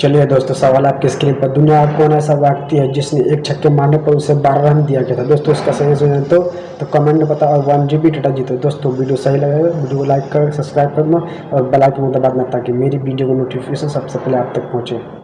चलिए दोस्तों, सवाल आपके स्क्रीन पर। दुनिया कौन ऐसा व्यक्ति है जिसने एक छक्के मारने पर उसे बारह रन दिया गया था? दोस्तों, इसका सही सुझाव तो तो कमेंट में बताओ और वन जी बी डाटा जीतो दोस्तों, वीडियो सही लगे वीडियो को लाइक कर सब्सक्राइब करना और बेल आइकन दबाना ताकि मेरी वीडियो को नोटिफिकेशन सबसे पहले आप तक पहुँचे।